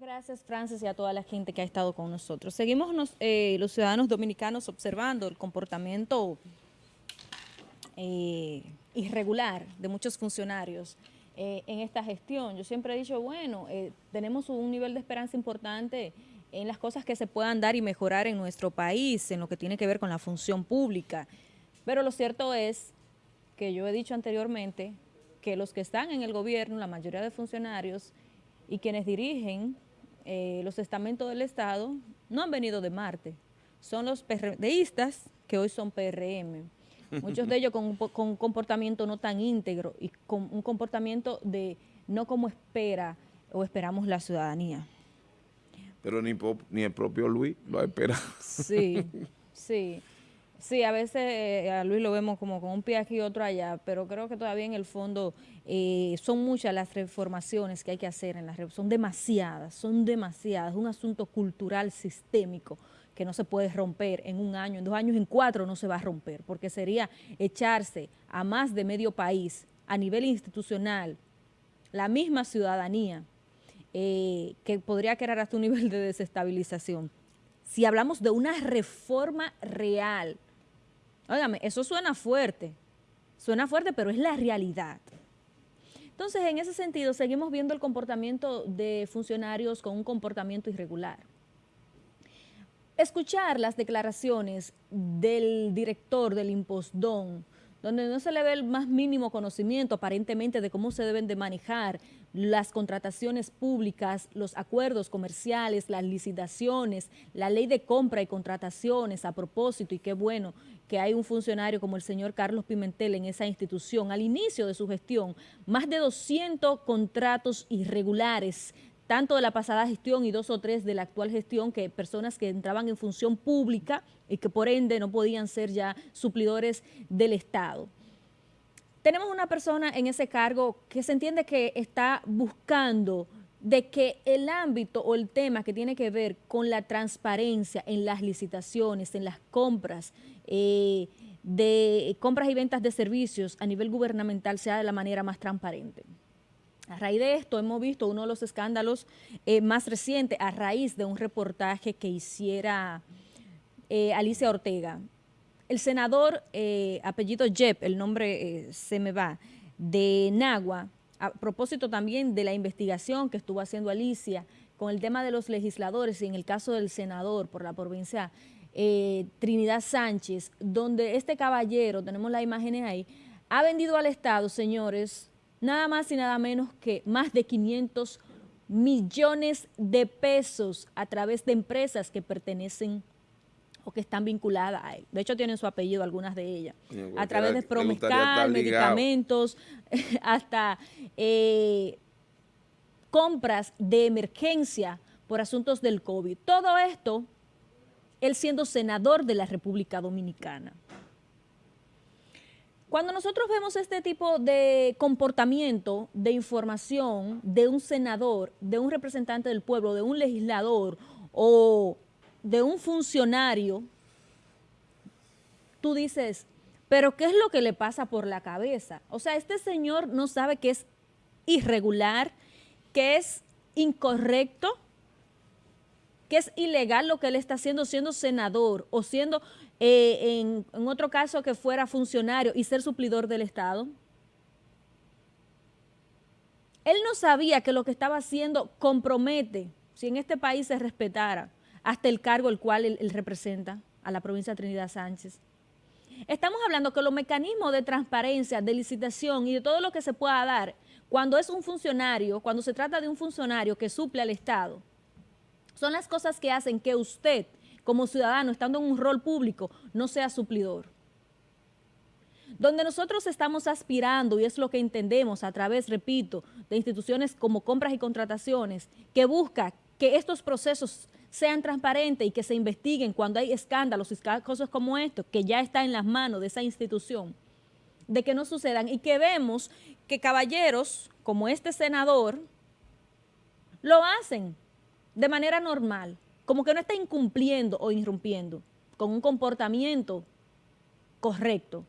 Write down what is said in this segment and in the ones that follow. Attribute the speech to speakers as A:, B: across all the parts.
A: gracias, Francis, y a toda la gente que ha estado con nosotros. Seguimos eh, los ciudadanos dominicanos observando el comportamiento eh, irregular de muchos funcionarios eh, en esta gestión. Yo siempre he dicho, bueno, tenemos un nivel de esperanza importante en las cosas que se puedan dar y mejorar en nuestro país, en lo que tiene que ver con la función pública. Pero lo cierto es que yo he dicho anteriormente que los que están en el gobierno, la mayoría de funcionarios y quienes dirigen eh, los estamentos del Estado no han venido de Marte, son los PRDistas que hoy son PRM. Muchos de ellos con, un comportamiento no tan íntegro y con un comportamiento de no como espera o esperamos la ciudadanía.
B: Pero ni, ni el propio Luis lo espera.
A: Sí, sí. Sí, a veces eh, a Luis lo vemos como con un pie aquí y otro allá, pero creo que todavía en el fondo eh, son muchas las reformaciones que hay que hacer en la red, son demasiadas, son demasiadas, es un asunto cultural sistémico que no se puede romper en un año, en dos años, en cuatro no se va a romper, porque sería echarse a más de medio país a nivel institucional, la misma ciudadanía, eh, que podría crear hasta un nivel de desestabilización. Si hablamos de una reforma real, Óigame, eso suena fuerte, suena fuerte, pero es la realidad. Entonces, en ese sentido, seguimos viendo el comportamiento de funcionarios con un comportamiento irregular. Escuchar las declaraciones del director del Impostón, donde no se le ve el más mínimo conocimiento aparentemente de cómo se deben de manejar las contrataciones públicas, los acuerdos comerciales, las licitaciones, la ley de compra y contrataciones a propósito, y qué bueno que hay un funcionario como el señor Carlos Pimentel en esa institución. Al inicio de su gestión, más de 200 contratos irregulares, tanto de la pasada gestión y dos o tres de la actual gestión, que personas que entraban en función pública y que por ende no podían ser ya suplidores del Estado. Tenemos una persona en ese cargo que se entiende que está buscando de que el ámbito o el tema que tiene que ver con la transparencia en las licitaciones, en las compras, eh, de compras y ventas de servicios a nivel gubernamental sea de la manera más transparente. A raíz de esto hemos visto uno de los escándalos eh, más recientes a raíz de un reportaje que hiciera eh, Alicia Ortega. El senador, eh, apellido Jep, el nombre se me va, de Nagua, a propósito también de la investigación que estuvo haciendo Alicia con el tema de los legisladores y en el caso del senador por la provincia Trinidad Sánchez, donde este caballero, tenemos las imágenes ahí, ha vendido al Estado, señores, nada más y nada menos que más de 500 millones de pesos a través de empresas que pertenecen o que están vinculadas a él. De hecho, tienen su apellido algunas de ellas. A través de Promescal, medicamentos, hasta eh, compras de emergencia por asuntos del COVID. Todo esto, él siendo senador de la República Dominicana. Cuando nosotros vemos este tipo de comportamiento, de información de un senador, de un representante del pueblo, de un legislador o de un funcionario, tú dices, pero ¿qué es lo que le pasa por la cabeza? O sea, este señor no sabe que es irregular, que es incorrecto, que es ilegal lo que él está haciendo siendo senador o siendo, eh, en, en otro caso, que fuera funcionario y ser suplidor del Estado. Él no sabía que lo que estaba haciendo compromete, si en este país se respetara, hasta el cargo el cual él, representa a la provincia de Trinidad Sánchez. Estamos hablando que los mecanismos de transparencia, de licitación y de todo lo que se pueda dar cuando es un funcionario, cuando se trata de un funcionario que suple al Estado, son las cosas que hacen que usted, como ciudadano, estando en un rol público, no sea suplidor. Donde nosotros estamos aspirando, y es lo que entendemos a través, repito, de instituciones como compras y contrataciones, que busca que estos procesos sean transparentes y que se investiguen cuando hay escándalos y cosas como esto, que ya está en las manos de esa institución, de que no sucedan y que vemos que caballeros como este senador lo hacen de manera normal, como que no está incumpliendo o irrumpiendo con un comportamiento correcto.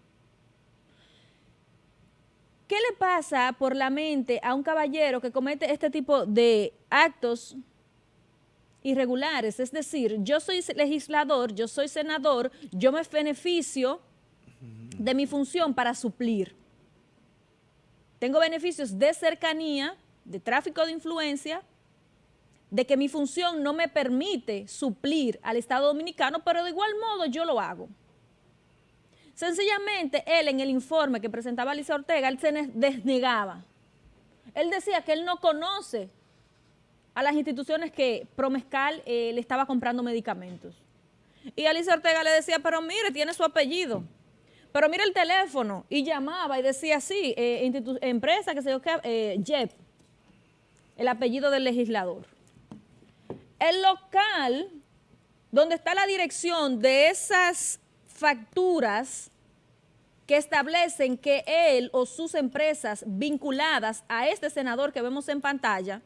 A: ¿Qué le pasa por la mente a un caballero que comete este tipo de actos irregulares. Es decir, yo soy legislador, yo soy senador, yo me beneficio de mi función para suplir. Tengo beneficios de cercanía, de tráfico de influencia, de que mi función no me permite suplir al Estado Dominicano, pero de igual modo yo lo hago. Sencillamente, él en el informe que presentaba Alicia Ortega, él se desnegaba. Él decía que él no conoce a las instituciones que Promescal eh, le estaba comprando medicamentos. Y Alicia Ortega le decía, pero mire, tiene su apellido. Pero mire el teléfono. Y llamaba y decía, sí, eh, empresa que se llama eh, el apellido del legislador. El local donde está la dirección de esas facturas que establecen que él o sus empresas vinculadas a este senador que vemos en pantalla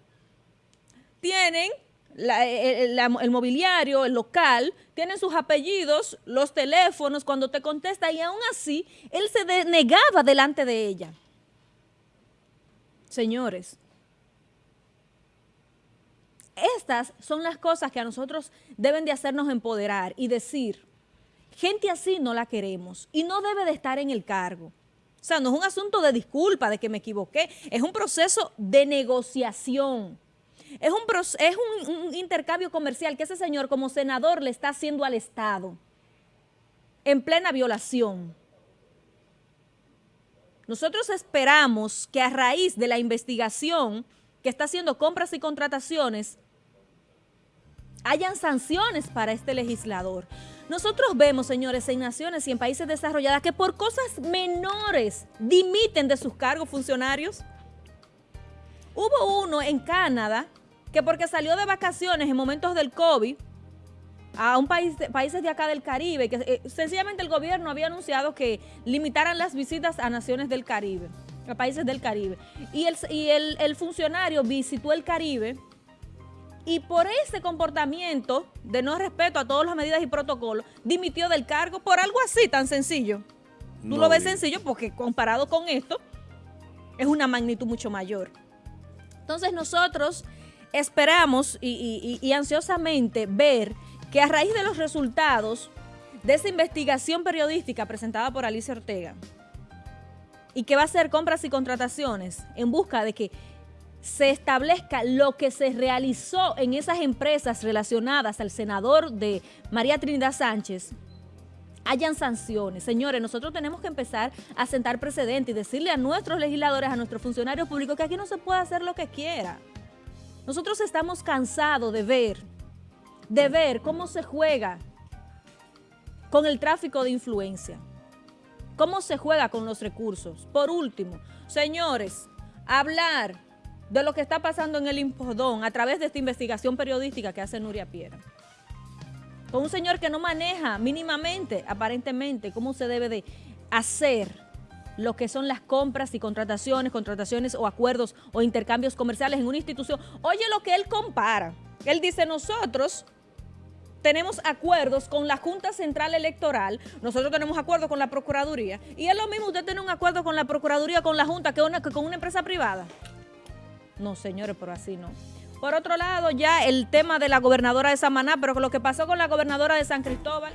A: tienen el, mobiliario, el local, tienen sus apellidos, los teléfonos, cuando te contesta y aún así él se negaba delante de ella. Señores, estas son las cosas que a nosotros deben de hacernos empoderar y decir, gente así no la queremos y no debe de estar en el cargo. O sea, no es un asunto de disculpa, de que me equivoqué, es un proceso de negociación. Es, un, es un, intercambio comercial que ese señor como senador le está haciendo al Estado en plena violación. Nosotros esperamos que a raíz de la investigación que está haciendo compras y contrataciones, hayan sanciones para este legislador. Nosotros vemos, señores, en naciones y en países desarrollados que por cosas menores dimiten de sus cargos funcionarios. Hubo uno en Canadá que porque salió de vacaciones en momentos del COVID a un país, países de acá del Caribe, que eh, sencillamente el gobierno había anunciado que limitaran las visitas a naciones del Caribe, a países del Caribe. Y el funcionario visitó el Caribe y por ese comportamiento de no respeto a todas las medidas y protocolos, dimitió del cargo por algo así tan sencillo. Tú lo ves sencillo porque comparado con esto, es una magnitud mucho mayor. Entonces nosotros esperamos y, ansiosamente ver que a raíz de los resultados de esa investigación periodística presentada por Alicia Ortega y que va a hacer compras y contrataciones en busca de que se establezca lo que se realizó en esas empresas relacionadas al senador de María Trinidad Sánchez, hayan sanciones. Señores, nosotros tenemos que empezar a sentar precedentes y decirle a nuestros legisladores, a nuestros funcionarios públicos que aquí no se puede hacer lo que quiera. Nosotros estamos cansados de ver, de ver cómo se juega con el tráfico de influencia, cómo se juega con los recursos. Por último, señores, hablar de lo que está pasando en el Impodón a través de esta investigación periodística que hace Nuria Piera. Con un señor que no maneja mínimamente, aparentemente, cómo se debe de hacer lo que son las compras y contrataciones, contrataciones o acuerdos o intercambios comerciales en una institución. Oye lo que él compara. Él dice, nosotros tenemos acuerdos con la Junta Central Electoral, nosotros tenemos acuerdos con la Procuraduría, y es lo mismo usted tiene un acuerdo con la Procuraduría, con la Junta, que, que con una empresa privada. No, señores, pero así no. Por otro lado, ya el tema de la gobernadora de Samaná, pero lo que pasó con la gobernadora de San Cristóbal...